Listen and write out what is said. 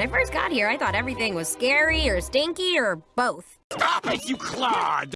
When I first got here, I thought everything was scary or stinky or both. Stop it, you clod!